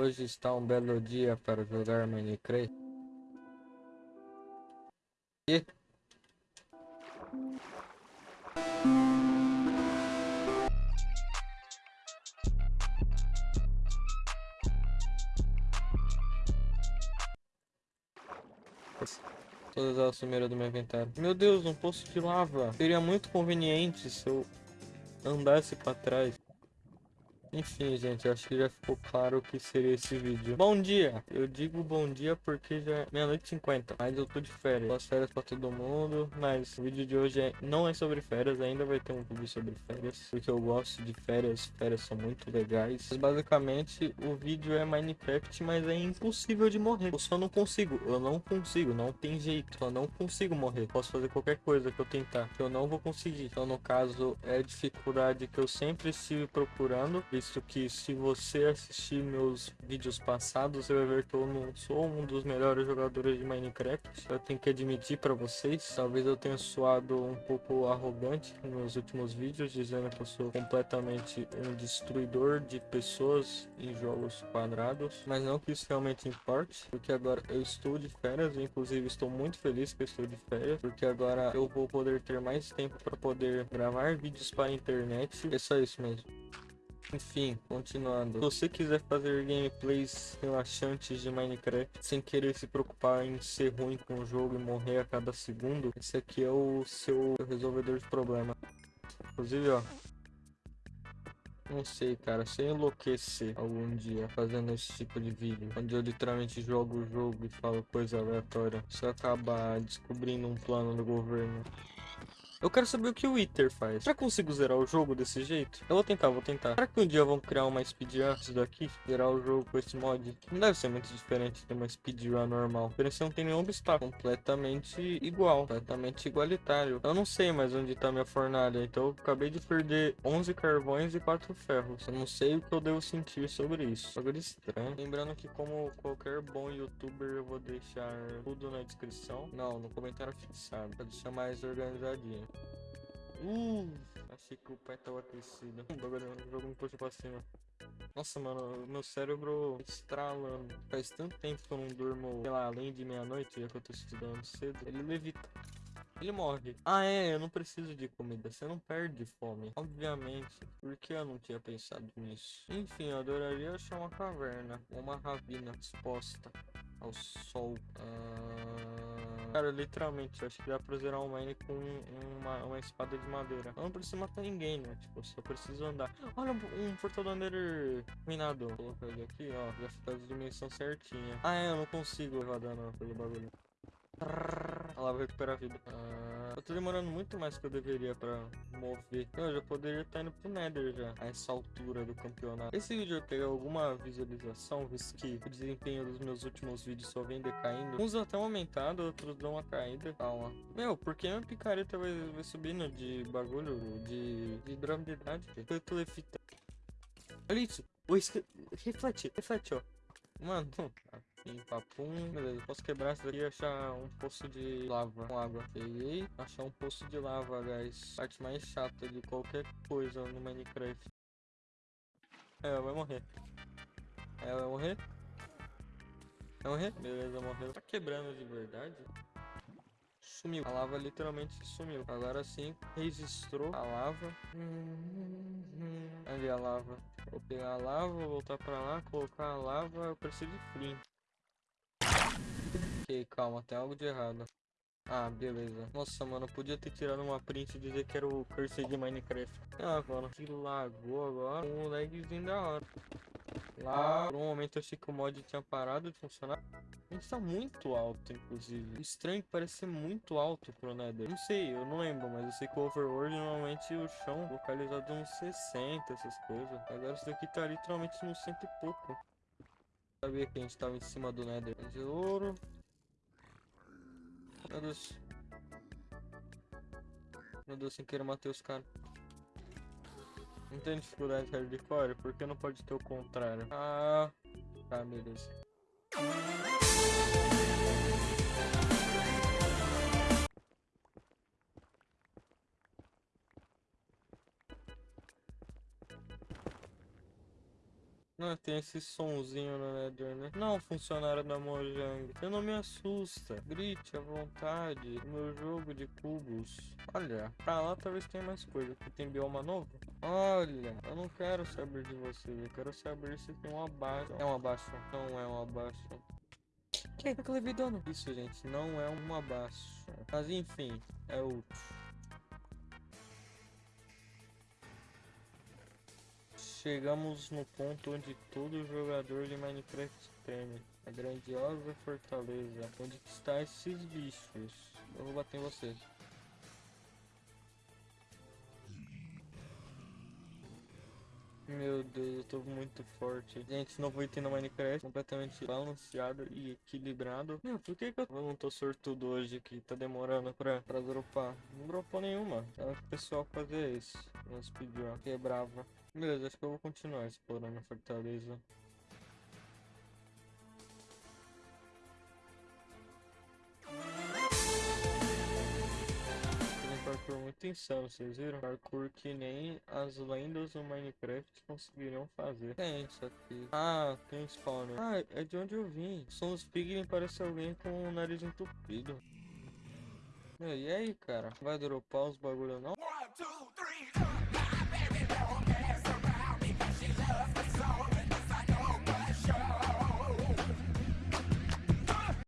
Hoje está um belo dia para jogar Minecraft. E... Todas elas sumiram do meu inventário. Meu Deus, um poço de lava. Seria muito conveniente se eu andasse para trás. Enfim, gente, acho que já ficou claro o que seria esse vídeo. Bom dia! Eu digo bom dia porque já é meia-noite e 50, mas eu tô de férias. Boas férias pra todo mundo, mas o vídeo de hoje é, não é sobre férias, ainda vai ter um vídeo sobre férias, porque eu gosto de férias, férias são muito legais. Mas basicamente, o vídeo é Minecraft, mas é impossível de morrer. Eu só não consigo, eu não consigo, não tem jeito, eu não consigo morrer. Posso fazer qualquer coisa que eu tentar, que eu não vou conseguir. Então, no caso, é dificuldade que eu sempre estive procurando visto que se você assistir meus vídeos passados, vai ver que eu não sou um dos melhores jogadores de Minecraft. Eu tenho que admitir para vocês, talvez eu tenha soado um pouco arrogante nos últimos vídeos, dizendo que eu sou completamente um destruidor de pessoas em jogos quadrados, mas não que isso realmente importe, porque agora eu estou de férias, inclusive estou muito feliz que eu estou de férias, porque agora eu vou poder ter mais tempo para poder gravar vídeos para a internet. É só isso mesmo. Enfim, continuando. Se você quiser fazer gameplays relaxantes de Minecraft sem querer se preocupar em ser ruim com o jogo e morrer a cada segundo, esse aqui é o seu resolvedor de problema. Inclusive, ó. Não sei, cara. Se eu enlouquecer algum dia fazendo esse tipo de vídeo, onde eu literalmente jogo o jogo e falo coisa aleatória, se eu acabar descobrindo um plano do governo eu quero saber o que o Wither faz. Será que consigo zerar o jogo desse jeito? Eu vou tentar, vou tentar. Será que um dia vão criar uma speedrun disso daqui? Zerar o jogo com esse mod? Não deve ser muito diferente de uma speedrun normal. A não tem nenhum obstáculo. Completamente igual. Completamente igualitário. Eu não sei mais onde tá minha fornalha. Então eu acabei de perder 11 carvões e 4 ferros. Eu não sei o que eu devo sentir sobre isso. Bagulho estranho. Lembrando que como qualquer bom youtuber eu vou deixar tudo na descrição. Não, no comentário fixado. Pra deixar mais organizadinho. Uh, achei que o pé tava aquecido. Jogo me puxou pra cima. Nossa, mano, meu cérebro estralando. Faz tanto tempo que eu não durmo, sei lá, além de meia-noite, já que eu tô estudando cedo. Ele levita. Ele morre. Ah, é, eu não preciso de comida. Você não perde fome. Obviamente. Por que eu não tinha pensado nisso? Enfim, eu adoraria achar uma caverna. Uma ravina exposta ao sol. Ah... Cara, literalmente, acho que dá pra zerar mine com uma, uma espada de madeira. Eu não preciso matar ninguém, né? Tipo, só preciso andar. Olha, um, portal do Ender minado. Vou colocar ele aqui, ó. Já fica as dimensões certinha. Ah, é, eu não consigo levar dano pelo bagulho. Ela vai recuperar a vida. Ah, eu tô demorando muito mais que eu deveria pra mover. Eu já poderia estar indo pro Nether já, a essa altura do campeonato. Esse vídeo pegar alguma visualização, visto que o desempenho dos meus últimos vídeos só vem decaindo. Uns até aumentado, outros dão uma caída. Calma. Meu, por que minha picareta vai, vai subindo de bagulho, de, de durabilidade? Eu tô lefita. Olha isso. O Reflete, reflete, ó. Mano, Pim, papum. Beleza, posso quebrar isso daqui e achar um poço de lava com água. Peguei. Achar um poço de lava, guys. Parte mais chata de qualquer coisa no Minecraft. É, vai morrer. É, vai morrer? Vai morrer? Beleza, morreu. Tá quebrando de verdade? Sumiu. A lava literalmente sumiu. Agora sim, registrou a lava. Ali a lava. Vou pegar a lava, voltar pra lá, colocar a lava. Eu preciso de flint. Ok, calma, tem algo de errado. Ah, beleza. Nossa, mano, podia ter tirado uma print e dizer que era o cursor de Minecraft. Ah, mano, que lagou agora. Um lagzinho da hora. Lá, por um momento eu achei que o mod tinha parado de funcionar. A gente tá muito alto, inclusive. Estranho que parece ser muito alto pro Nether. Não sei, eu não lembro, mas eu sei que o Overworld normalmente o chão localizado uns 60, essas coisas. Agora isso daqui tá literalmente nos cento e pouco. Sabia que a gente tava em cima do Nether. De ouro. Meu Deus. Meu Deus, sem querer matei os caras. Não tem dificuldade hardcore? Porque não pode ter o contrário? Ah, tá, beleza. Não, tem esse sonzinho no Nether, né? Não, funcionário da Mojang. Você não me assusta. Grite à vontade. Meu jogo de cubos. Olha, pra lá talvez tenha mais coisa. Aqui tem bioma novo. Olha, eu não quero saber de você. Eu quero saber se tem um abaixo. É um abaixo. Não é um abaixo. Que? Eu levei dano. Isso, gente, não é um abaixo. Mas enfim, é outro. Chegamos no ponto onde todo jogador de Minecraft teme. A grandiosa fortaleza. Onde está esses bichos? Eu vou bater em você. Meu Deus, eu tô muito forte. Gente, novo item no Minecraft, completamente balanceado e equilibrado. Meu, por que, que eu não tô sortudo hoje que tá demorando pra, pra dropar? Não dropou nenhuma. É o pessoal fazer isso. Nos pediu. Quebrava. Beleza, acho que eu vou continuar explorando a fortaleza. Parkour muito insano, vocês viram? Parkour que nem as lendas do Minecraft conseguiriam fazer. Tem isso aqui. Ah, tem spawner. Ah, é de onde eu vim. São os piglin parece alguém com o nariz entupido. E aí, cara? Vai dropar os bagulho não?